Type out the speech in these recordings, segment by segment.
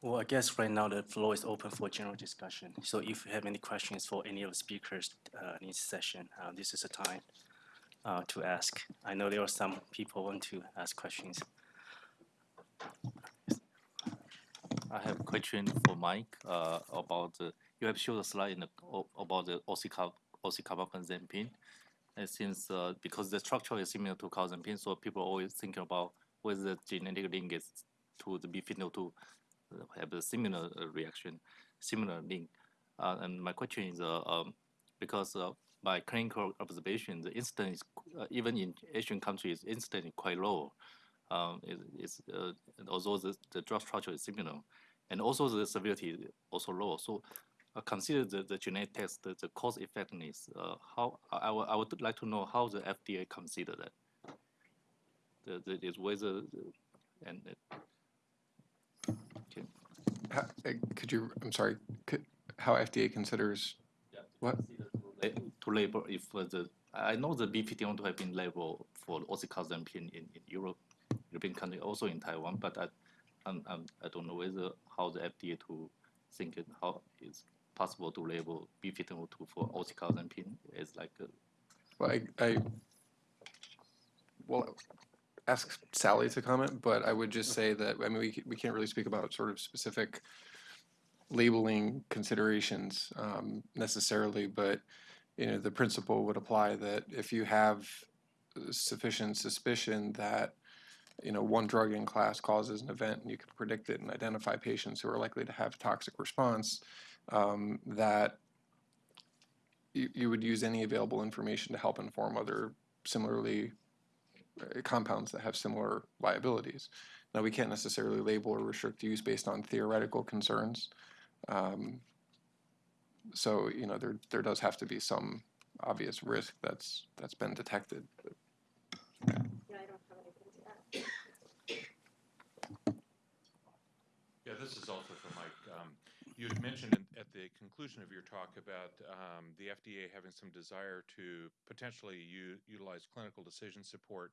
Well, I guess right now the floor is open for general discussion. So if you have any questions for any of the speakers uh, in this session, uh, this is the time uh, to ask. I know there are some people want to ask questions. I have a question for Mike uh, about the, you have showed a slide in the, about the oxycar- oxycarbazepine. It seems uh, because the structure is similar to carbazepine, so people always thinking about whether the genetic link is to the B52 uh, have a similar uh, reaction, similar link. Uh, and my question is, uh, um, because uh, by clinical observation, the incidence, uh, even in Asian countries, incidence is quite low. Um, it, it's, uh, although the, the drug structure is similar, and also the severity is also low. So uh, consider the, the genetic test, the, the cause effectiveness. Uh, how I, I would- like to know how the FDA consider that. The, the is whether the, and uh, Ha- uh, Could you, I'm sorry, could, how FDA considers, Yeah, What? To to label if the I know the B51 have been labeled for oxycarbazepine in, in Europe, European country, also in Taiwan, but I, I'm, I'm, I don't know whether how the FDA to think it, how it's possible to label B51 for oxycarbazepine as like a well, I, I, well, ask Sally to comment, but I would just say that, I mean, we, c- we can't really speak about sort of specific labeling considerations um, necessarily, but, you know, the principle would apply that if you have sufficient suspicion that, you know, one drug in class causes an event and you can predict it and identify patients who are likely to have toxic response, um, that you, you would use any available information to help inform other similarly uh, compounds that have similar liabilities. Now, we can't necessarily label or restrict use based on theoretical concerns. Um, so, you know, there, there does have to be some obvious risk that's, that's been detected. Yeah, I don't have anything to add. Yeah, this is also for Mike. Um, You had mentioned at the conclusion of your talk about um, the FDA having some desire to potentially utilize clinical decision support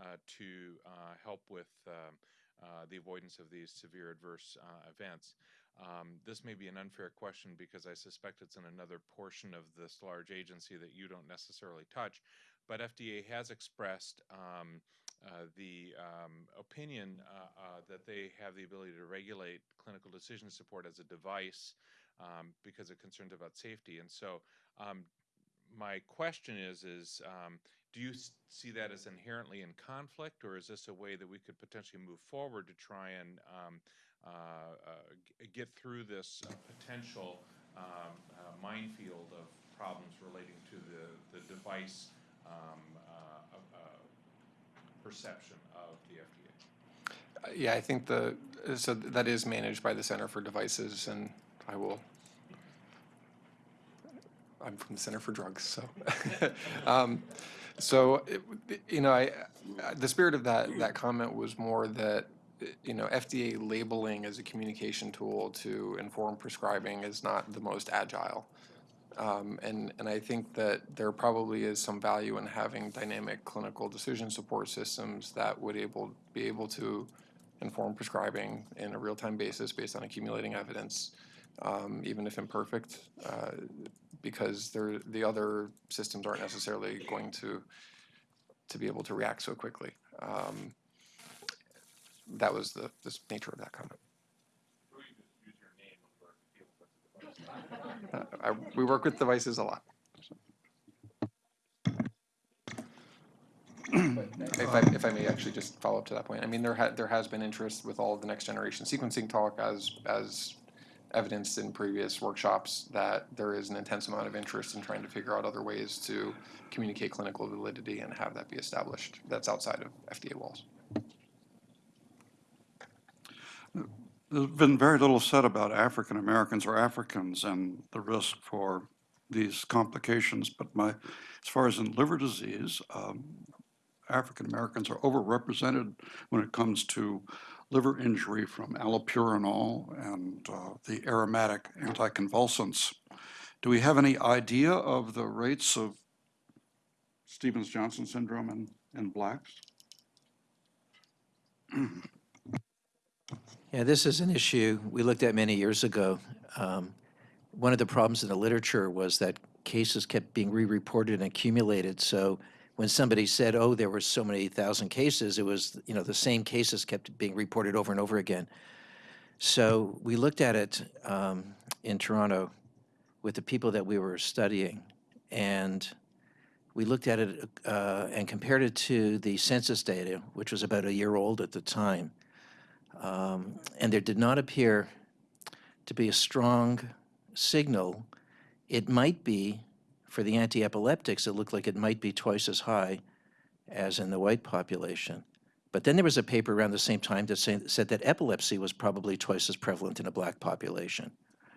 uh, to uh, help with um, uh, the avoidance of these severe adverse uh, events. Um, This may be an unfair question because I suspect it's in another portion of this large agency that you don't necessarily touch, but FDA has expressed um, uh, the um, opinion uh, uh, that they have the ability to regulate clinical decision support as a device um, because of concerns about safety. And so, um, my question is: is um, do you see that as inherently in conflict, or is this a way that we could potentially move forward to try and um, uh, uh, get through this uh, potential um, uh, minefield of problems relating to the the device? Perception of the FDA. uh, yeah, I think the, so that is managed by the Center for Devices and I will, I'm from the Center for Drugs, so. Um, So, it- you know, I, the spirit of that, that comment was more that, you know, FDA labeling as a communication tool to inform prescribing is not the most agile. Um, and, and I think that there probably is some value in having dynamic clinical decision support systems that would able, be able to inform prescribing in a real-time basis based on accumulating evidence, um, even if imperfect, uh, because the other systems aren't necessarily going to, to be able to react so quickly. Um, That was the, the nature of that comment. Uh, I, we work with devices a lot. If I, if I may actually just follow up to that point, I mean, there ha, there has been interest with all of the next generation sequencing talk as, as evidenced in previous workshops that there is an intense amount of interest in trying to figure out other ways to communicate clinical validity and have that be established that's outside of FDA walls. There's been very little said about African Americans or Africans and the risk for these complications, but my, as far as in liver disease, um, African Americans are overrepresented when it comes to liver injury from allopurinol and uh, the aromatic anticonvulsants. Do we have any idea of the rates of Stevens-Johnson syndrome in, in blacks? Yeah, this is an issue we looked at many years ago. Um, One of the problems in the literature was that cases kept being re-reported and accumulated. So when somebody said, oh, there were so many thousand cases, it was, you know, the same cases kept being reported over and over again. So we looked at it um, in Toronto with the people that we were studying, and we looked at it uh, and compared it to the census data, which was about a year old at the time. Um, and there did not appear to be a strong signal. It might be, for the anti-epileptics, it looked like it might be twice as high as in the white population. But then there was a paper around the same time that say, said that epilepsy was probably twice as prevalent in a black population.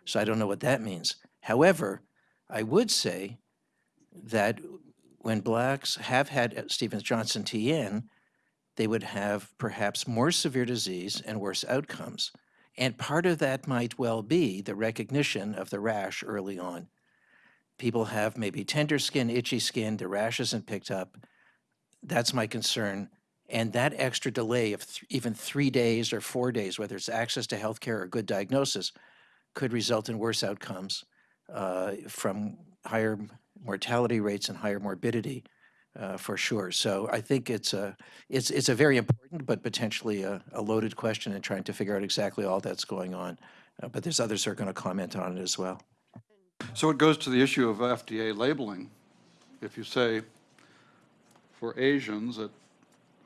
So I don't know what that means. However, I would say that when blacks have had Stevens-Johnson TN, they would have perhaps more severe disease and worse outcomes. And part of that might well be the recognition of the rash early on. People have maybe tender skin, itchy skin, the rash isn't picked up. That's my concern. And that extra delay of th- even three days or four days, whether it's access to healthcare or good diagnosis, could result in worse outcomes uh, from higher mortality rates and higher morbidity uh, for sure. So I think it's a, it's, it's a very important but potentially a, a loaded question in trying to figure out exactly all that's going on. Uh, But there's others who are going to comment on it as well. So it goes to the issue of FDA labeling. If you say for Asians that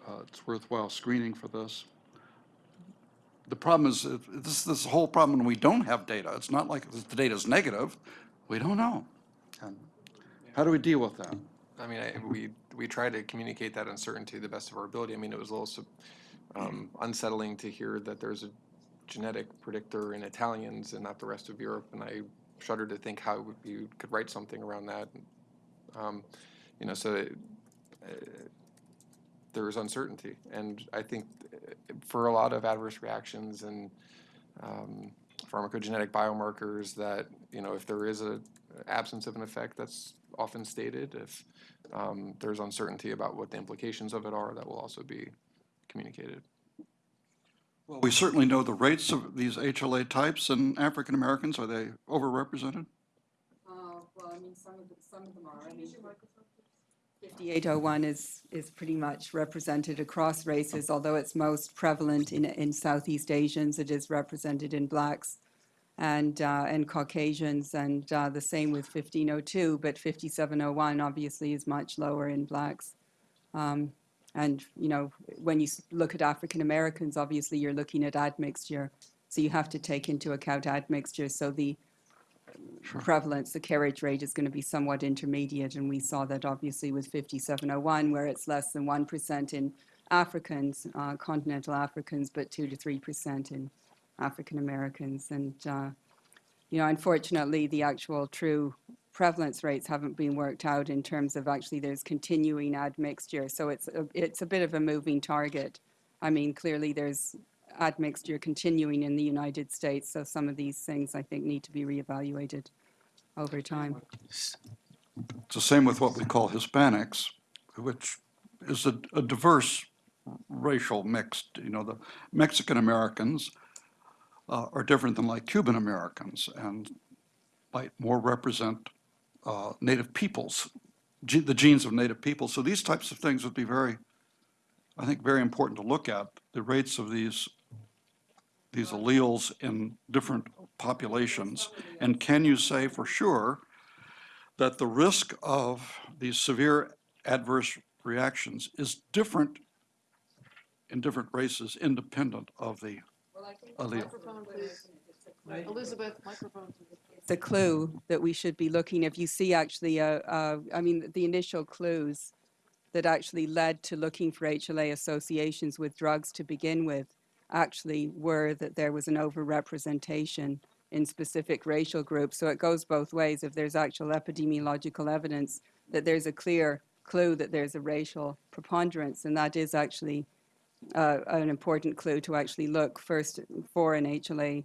uh, it's worthwhile screening for this, the problem is, uh, this, this whole problem when we don't have data. It's not like the data is negative. We don't know. And How do we deal with that? I mean, I, we, we try to communicate that uncertainty to the best of our ability. I mean, it was a little um, unsettling to hear that there's a genetic predictor in Italians and not the rest of Europe, and I shudder to think how you could write something around that. Um, You know, so it- uh, there is uncertainty, and I think uh, for a lot of adverse reactions and um, pharmacogenetic biomarkers that, you know, if there is a absence of an effect, that's often stated. If um, there's uncertainty about what the implications of it are, that will also be communicated. Well, we certainly know the rates of these HLA types in African Americans. Are they overrepresented? Uh, well, I mean, some of, the- some of them are, I mean. 5801 is, is pretty much represented across races, although it's most prevalent in, in Southeast Asians, it is represented in blacks and, uh, and Caucasians, and, uh, the same with 1502, but 5701 obviously is much lower in blacks. Um, and, you know, when you look at African Americans, obviously you're looking at admixture, so you have to take into account admixture, so the, prevalence, the carriage rate is going to be somewhat intermediate, and we saw that obviously with 5701, where it's less than 1% in Africans, uh, continental Africans, but 2 to 3% in African Americans. And, uh, you know, unfortunately, the actual true prevalence rates haven't been worked out in terms of actually there's continuing admixture, so it's a, it's a bit of a moving target. I mean, clearly there's admixture continuing in the United States, so some of these things I think need to be reevaluated over time. It's the same with what we call Hispanics, which is a, a diverse racial mix. You know, the Mexican Americans uh, are different than like Cuban Americans and might more represent uh, native peoples, the genes of native peoples. So these types of things would be very, I think, very important to look at, the rates of these, these alleles in different populations. And can you say for sure that the risk of these severe adverse reactions is different in different races independent of the allele. Elizabeth, microphone. It's a clue that we should be looking, if you see actually, uh, uh, I mean, the initial clues that actually led to looking for HLA associations with drugs to begin with actually were that there was an overrepresentation in specific racial groups. So it goes both ways. If there's actual epidemiological evidence that there's a clear clue that there's a racial preponderance, and that is actually uh, an important clue to actually look first for an HLA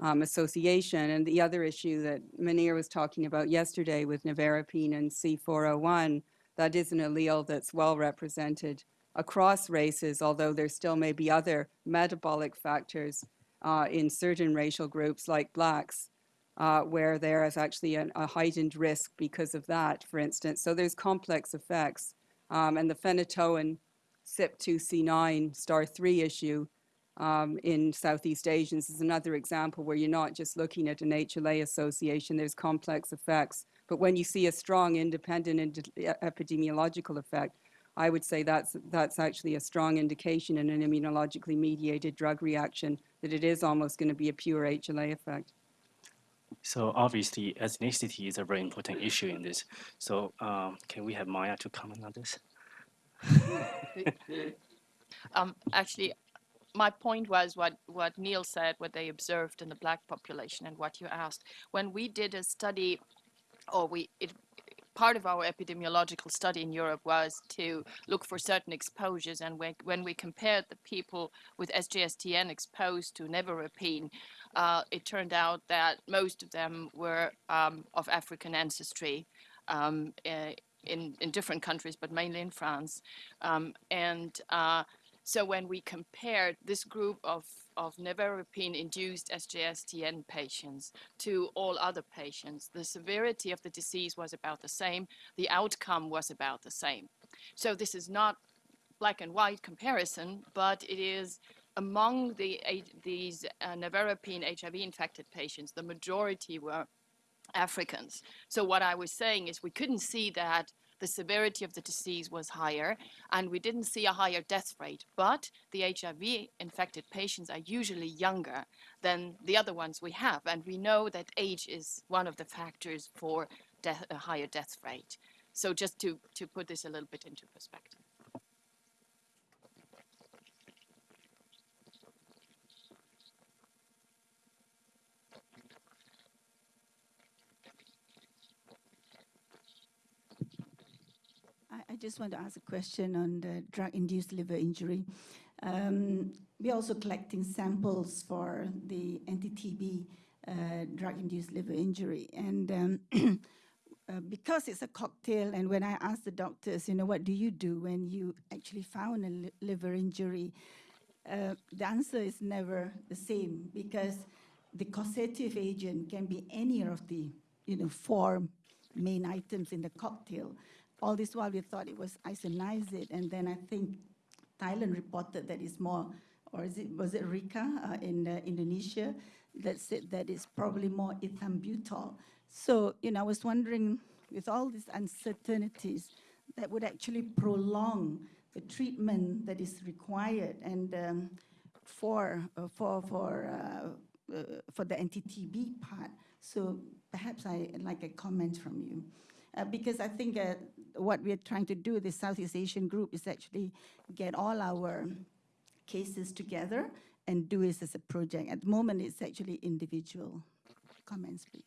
um, association. And the other issue that Manir was talking about yesterday with nevirapine and C401, that is an allele that's well represented across races, although there still may be other metabolic factors uh, in certain racial groups like blacks, uh, where there is actually an, a heightened risk because of that, for instance. So there's complex effects. Um, and the phenytoin CYP2C9 star 3 issue um, in Southeast Asians is another example where you're not just looking at an HLA association, there's complex effects. But when you see a strong independent ind- epidemiological effect, I would say that's, that's actually a strong indication in an immunologically mediated drug reaction that it is almost going to be a pure HLA effect. So obviously, ethnicity is a very important issue in this. So um, can we have Maya to comment on this? Um, actually, my point was what, what Neil said, what they observed in the black population and what you asked. When we did a study, or we, it, part of our epidemiological study in Europe was to look for certain exposures. And when, when we compared the people with SGSTN exposed to nevirapine, uh, it turned out that most of them were um, of African ancestry. Um, uh, in, in different countries, but mainly in France. Um, and uh, so when we compared this group of, of nevirapine-induced SGSTN patients to all other patients, the severity of the disease was about the same, the outcome was about the same. So this is not black and white comparison, but it is among the, these uh, nevirapine HIV-infected patients, the majority were Africans. So what I was saying is we couldn't see that the severity of the disease was higher and we didn't see a higher death rate, but the HIV infected patients are usually younger than the other ones we have. And we know that age is one of the factors for death, a higher death rate. So just to, to put this a little bit into perspective. I, I just want to ask a question on the drug-induced liver injury. Um, we're also collecting samples for the anti-TB uh, drug-induced liver injury, and um, uh, because it's a cocktail, and when I ask the doctors, you know, what do you do when you actually found a li liver injury? Uh, the answer is never the same because the causative agent can be any of the, you know, four main items in the cocktail all this while we thought it was isoniazid, and then I think Thailand reported that it's more, or is it, was it Rika uh, in uh, Indonesia that said that it's probably more ethambutol. So, you know, I was wondering, with all these uncertainties, that would actually prolong the treatment that is required and um, for, uh, for, for, uh, uh, for the anti-TB part. So perhaps I like a comment from you. Uh, because I think uh, what we're trying to do, the Southeast Asian group, is actually get all our cases together and do this as a project. At the moment, it's actually individual. Comments, please.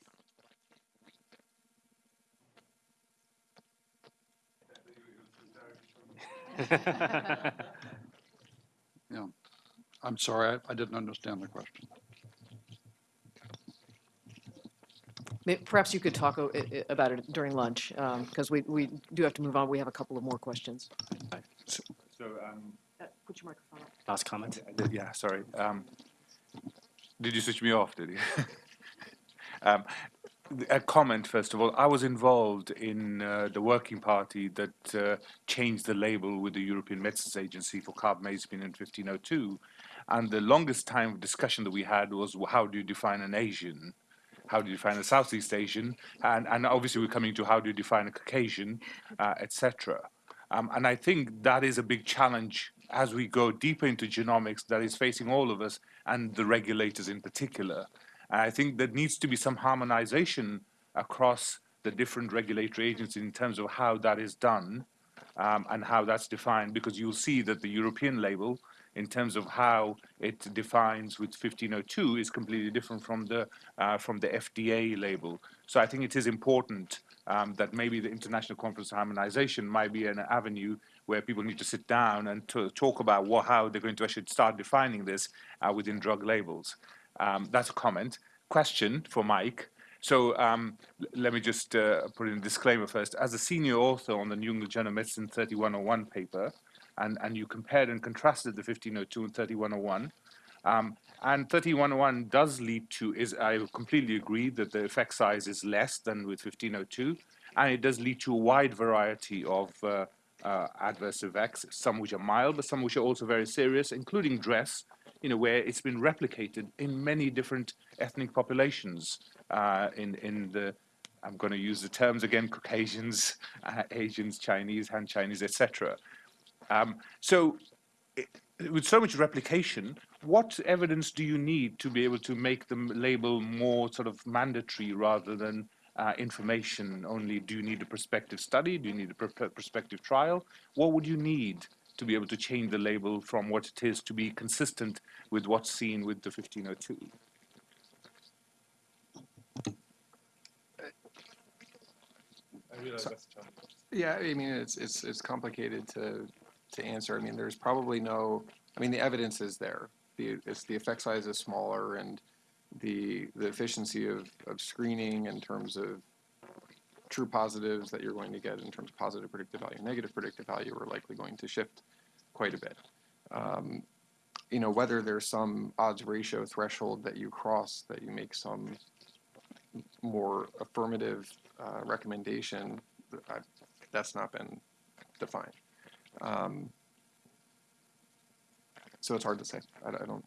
Yeah. I'm sorry, I, I didn't understand the question. May- Perhaps you could talk o- i- i- about it during lunch, because we, we do have to move on. We have a couple of more questions. So, um, Uh, Put your microphone on. Last comment? Did- yeah, sorry. Um, did you switch me off, did you? um, a comment, first of all. I was involved in uh, the working party that uh, changed the label with the European Medicines Agency for carbamazepine in 1502. And the longest time of discussion that we had was wh- how do you define an Asian? How do you define a Southeast Asian? And, and obviously we're coming to how do you define a Caucasian, uh, etc. Um, and I think that is a big challenge as we go deeper into genomics that is facing all of us and the regulators in particular. And I think there needs to be some harmonization across the different regulatory agencies in terms of how that is done um, and how that's defined, because you'll see that the European label, in terms of how it defines with 1502, is completely different from the uh, from the FDA label. So I think it is important um, that maybe the International Conference on Harmonization might be an avenue where people need to sit down and to talk about what, how they're going to actually start defining this uh, within drug labels. Um, that's a comment. Question for Mike. So um, let me just uh, put in a disclaimer first. As a senior author on the New England Journal of Medicine 3101 paper, and, and you compared and contrasted the 1502 and 3101, Um, and 3101 does lead to, is I completely agree that the effect size is less than with 1502, and it does lead to a wide variety of uh, uh, adverse effects, some which are mild, but some which are also very serious, including dress, you know, where it's been replicated in many different ethnic populations uh, in, in the, I'm going to use the terms again, Caucasians, Asians, Chinese, Han Chinese, etc. Um, so i- with so much replication, what evidence do you need to be able to make the label more sort of mandatory rather than uh, information only? Do you need a prospective study? Do you need a pr- pr- prospective trial? What would you need to be able to change the label from what it is to be consistent with what's seen with the 1502? Yeah, I mean, it's, it's, it's complicated to, to answer. I mean, there's probably no, I mean, the evidence is there. The, it's, the effect size is smaller and the, the efficiency of, of screening in terms of true positives that you're going to get in terms of positive predictive value, negative predictive value are likely going to shift quite a bit. Um, you know, whether there's some odds ratio threshold that you cross, that you make some more affirmative uh, recommendation, I, that's not been defined. Um, so it's hard to say. I, I don't.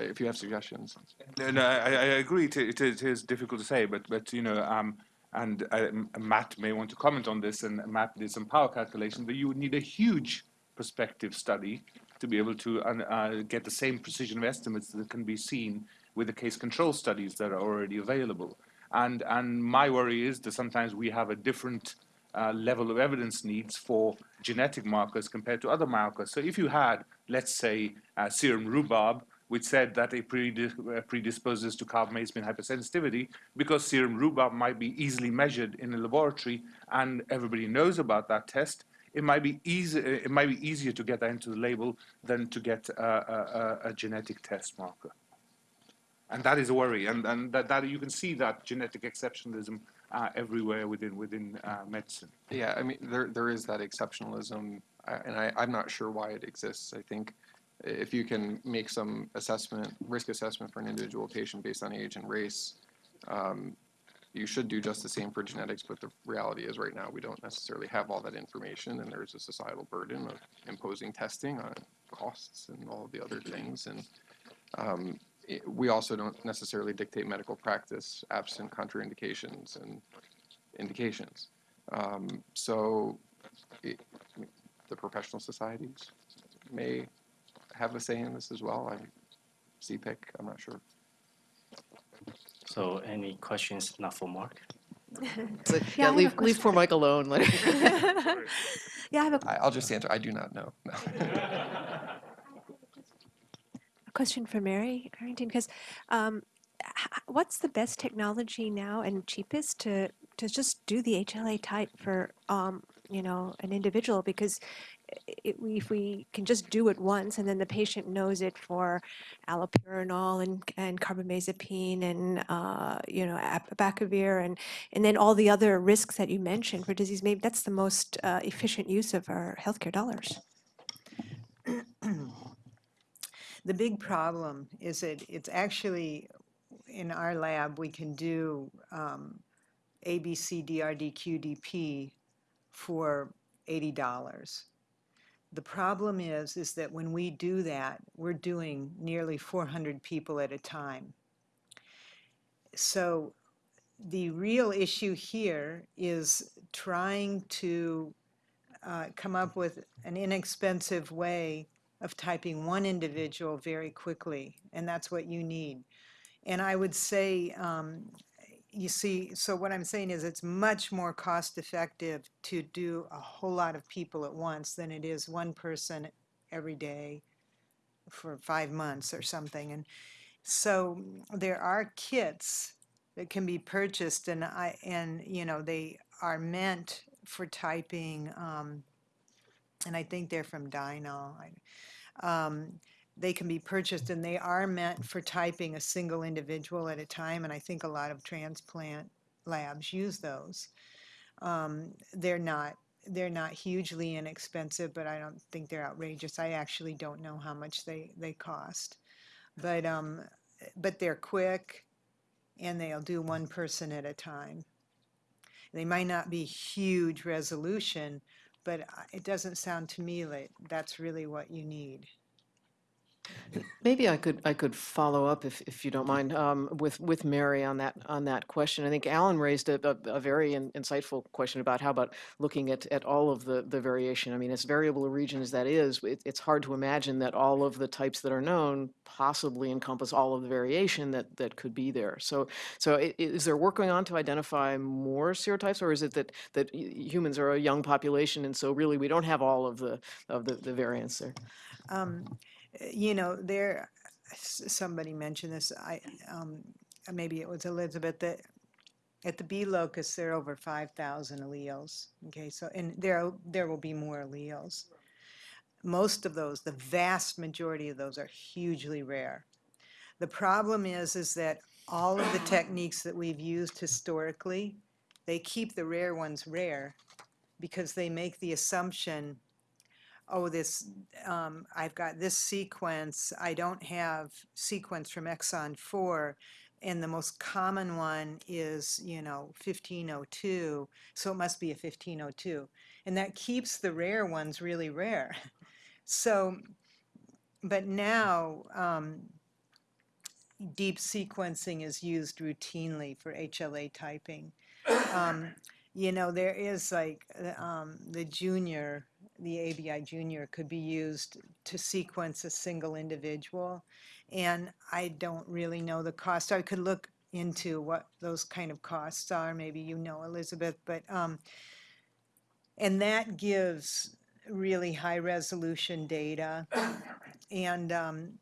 If you have suggestions, No, no, I, I agree. It, it, is, it is difficult to say, but but you know, um, and uh, Matt may want to comment on this, and Matt did some power calculations, but you would need a huge prospective study to be able to uh, get the same precision of estimates that can be seen with the case control studies that are already available. And and my worry is that sometimes we have a different uh, level of evidence needs for genetic markers compared to other markers. So if you had, let's say, uh, serum rhubarb, which said that it uh, predisposes to carbamazepine hypersensitivity, because serum rhubarb might be easily measured in a laboratory, and everybody knows about that test, it might be easy. It might be easier to get that into the label than to get a, a, a, genetic test marker. And that is a worry, and, and that, that you can see that genetic exceptionalism uh, everywhere within within uh, medicine. yeah, I mean, there there is that exceptionalism, and I, I'm not sure why it exists. I think if you can make some assessment, risk assessment for an individual patient based on age and race, um, you should do just the same for genetics. But the reality is, right now, we don't necessarily have all that information, and there's a societal burden of imposing testing on costs and all the other things. And um, i- we also don't necessarily dictate medical practice absent contraindications and indications. Um, so it, I mean, the professional societies may have a say in this as well. I'm CPIC, I'm not sure. So any questions not for Mark? So, Yeah, Yeah, leave, leave question. poor Mike alone. Yeah, I have a I, I'll just answer, I do not know. No. Question for Mary Harrington, because um, what's the best technology now and cheapest to, to just do the HLA type for, um, you know, an individual? Because it, if we can just do it once and then the patient knows it for allopurinol and, and carbamazepine and, uh, you know, abacavir and, and then all the other risks that you mentioned for disease, maybe that's the most uh, efficient use of our healthcare dollars. The big problem is that it's actually, in our lab, we can do um, ABC, DRD, QDP for $80. The problem is, is that when we do that, we're doing nearly 400 people at a time. So the real issue here is trying to uh, come up with an inexpensive way of typing one individual very quickly, and that's what you need. And I would say, um, you see, so what I'm saying is it's much more cost effective to do a whole lot of people at once than it is one person every day for five months or something. And so there are kits that can be purchased and I, and, you know, they are meant for typing, um, and I think they're from Dynal. Um, they can be purchased and they are meant for typing a single individual at a time, and I think a lot of transplant labs use those. Um, they're not, they're not hugely inexpensive, but I don't think they're outrageous. I actually don't know how much they, they cost. but, um, but they're quick and they'll do one person at a time. They might not be huge resolution, but uh, it doesn't sound to me like that's really what you need. Maybe I could, I could follow up if, if you don't mind, um, with, with Mary on that, on that question. I think Alan raised a, a, a very in- insightful question about how about looking at, at all of the, the variation. I mean, as variable a region as that is, it, it's hard to imagine that all of the types that are known possibly encompass all of the variation that, that could be there. So, so is there work going on to identify more serotypes, or is it that, that humans are a young population, and so really we don't have all of the, of the, the variants there? Um, you know, there, somebody mentioned this, I, um, maybe it was Elizabeth, that at the B locus, there are over five thousand alleles. Okay, so, and there, there will be more alleles. Most of those, the vast majority of those are hugely rare. The problem is, is that all of the techniques that we've used historically, they keep the rare ones rare because they make the assumption oh, this, um, I've got this sequence, I don't have sequence from exon four, and the most common one is, you know, fifteen oh two, so it must be a fifteen oh two. And that keeps the rare ones really rare. So, but now, um, deep sequencing is used routinely for HLA typing. Um, you know, there is like, uh, um, the junior, the ABI junior could be used to sequence a single individual. And I don't really know the cost. I could look into what those kind of costs are. Maybe you know, Elizabeth, but, um, and that gives really high resolution data. And, um,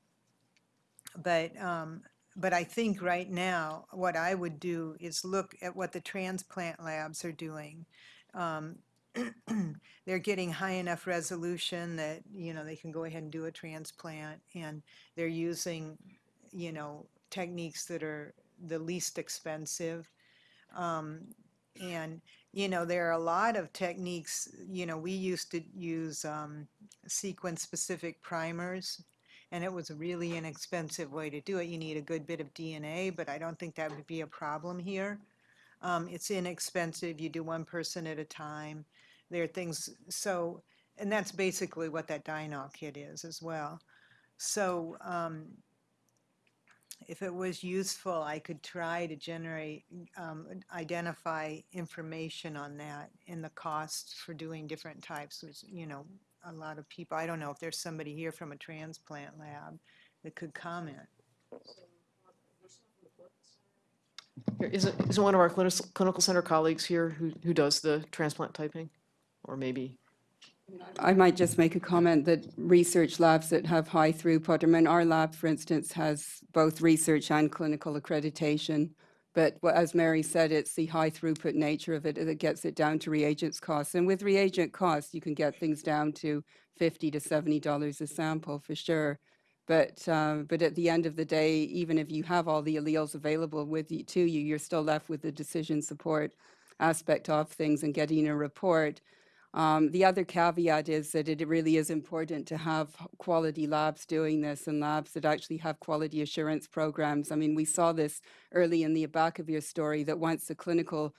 but, um, but I think right now, what I would do is look at what the transplant labs are doing. Um, they're getting high enough resolution that, you know, they can go ahead and do a transplant and they're using, you know, techniques that are the least expensive. Um, and, you know, there are a lot of techniques, you know, we used to use um, sequence-specific primers and it was a really inexpensive way to do it. You need a good bit of DNA, but I don't think that would be a problem here. Um, it's inexpensive. You do one person at a time. There are things, so, and that's basically what that Dynal kit is as well. So, um, if it was useful, I could try to generate, um, identify information on that and the costs for doing different types, which, you know, a lot of people, I don't know if there's somebody here from a transplant lab that could comment. Here, Isn't, isn't one of our clinical center colleagues here who, who does the transplant typing? Or maybe, I might just make a comment that research labs that have high throughput, I mean, our lab, for instance, has both research and clinical accreditation. But as Mary said, it's the high throughput nature of it that gets it down to reagents costs. And with reagent costs, you can get things down to fifty to seventy dollars a sample for sure. But, uh, but at the end of the day, even if you have all the alleles available with you, to you, you're still left with the decision support aspect of things and getting a report. Um, the other caveat is that it really is important to have quality labs doing this and labs that actually have quality assurance programs. I mean, we saw this early in the your story that once the clinical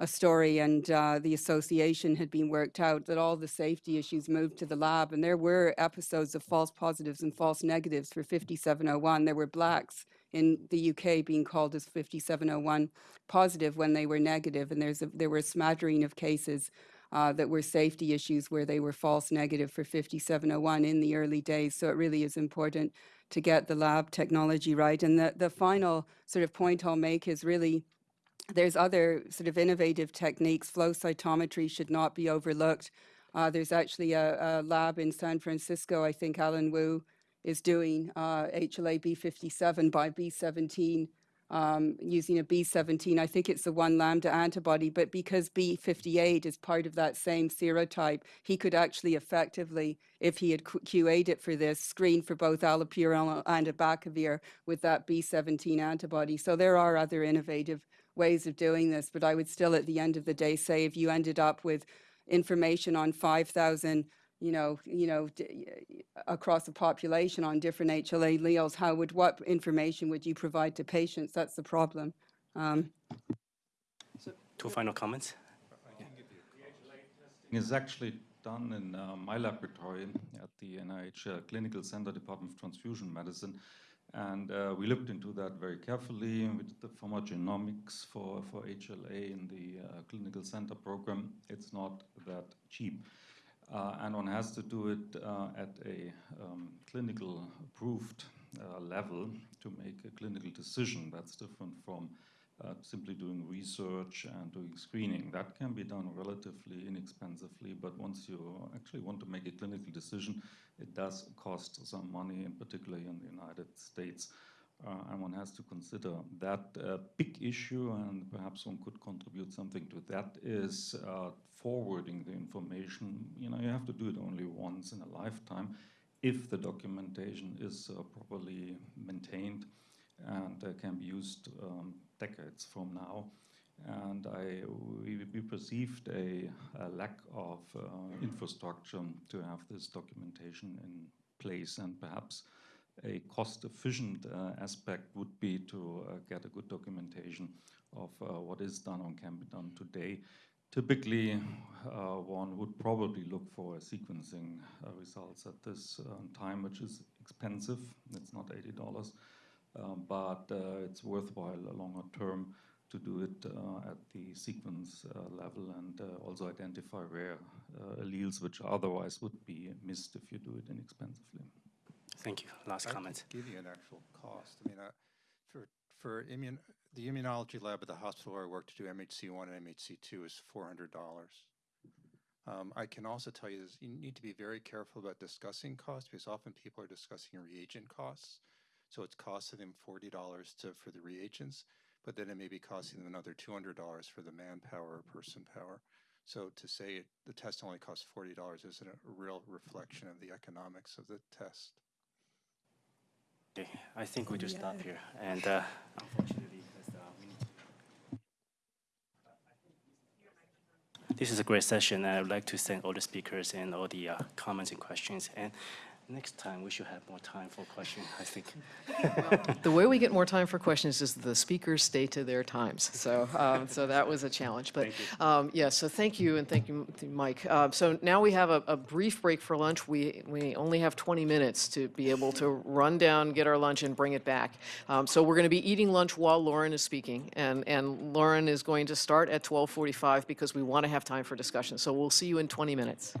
a story and uh, the association had been worked out that all the safety issues moved to the lab. And there were episodes of false positives and false negatives for 5701 there were blacks in the UK being called as 5701 positive when they were negative. And there's a, there were a smattering of cases uh, that were safety issues where they were false negative for 5701 in the early days so it really is important to get the lab technology right and the, the final sort of point I'll make is really there's other sort of innovative techniques. Flow cytometry should not be overlooked. Uh, there's actually a, a lab in San Francisco, I think Alan Wu is doing uh, HLA B57 by B17 um, using a B17. I think it's the one lambda antibody, but because B58 is part of that same serotype, he could actually effectively, if he had QA'd it for this, screen for both allopurinol and abacavir with that B17 antibody. So there are other innovative ways of doing this, but I would still, at the end of the day, say if you ended up with information on 5,000 you know, you know, d- across the population on different HLA alleles, how would, what information would you provide to patients? That's the problem. Um, Two final comments? is actually done in uh, my laboratory at the NIH uh, Clinical Center Department of Transfusion Medicine. And uh, we looked into that very carefully. We did the pharmacogenomics for, for HLA in the uh, clinical center program. It's not that cheap. Uh, and one has to do it uh, at a um, clinical approved uh, level to make a clinical decision. That's different from simply doing research and doing screening. That can be done relatively inexpensively, but once you actually want to make a clinical decision, it does cost some money, in particular in the United States. Uh, and one has to consider that uh, big issue, and perhaps one could contribute something to that, is uh, forwarding the information. You know, you have to do it only once in a lifetime if the documentation is uh, properly maintained and uh, can be used um, decades from now. And I, we, we perceived a, a lack of uh, infrastructure to have this documentation in place, and perhaps a cost-efficient uh, aspect would be to uh, get a good documentation of uh, what is done and can be done today. Typically, one would probably look for sequencing results at this um, time, which is expensive. It's not $80 um, but it's worthwhile longer term to do it at the sequence level and also identify rare alleles which otherwise would be missed if you do it inexpensively. Thank you. Last I comment. give you an actual cost. I mean, uh, for, for immun, the immunology lab at the hospital where I work to do MHC1 and MHC2 is $400. Um, I can also tell you this, you need to be very careful about discussing costs because often people are discussing reagent costs. So it's costing them $40 to, for the reagents, but then it may be costing them another $200 for the manpower or person power. So to say it, the test only costs $40 isn't a real reflection of the economics of the test. Okay, I think we just stop here. And uh, unfortunately, as, uh, we need to- this is a great session. and I would like to thank all the speakers and all the uh, comments and questions. And next time, we should have more time for questions, I think. The way we get more time for questions is the speakers stay to their times. So, um, so that was a challenge. But um, yeah, so thank you and thank you, Mike. Uh, so now we have a, a brief break for lunch. We we only have 20 minutes to be able to run down, get our lunch, and bring it back. Um, so we're going to be eating lunch while Lauren is speaking, and and Lauren is going to start at 12:45 because we want to have time for discussion. So we'll see you in 20 minutes.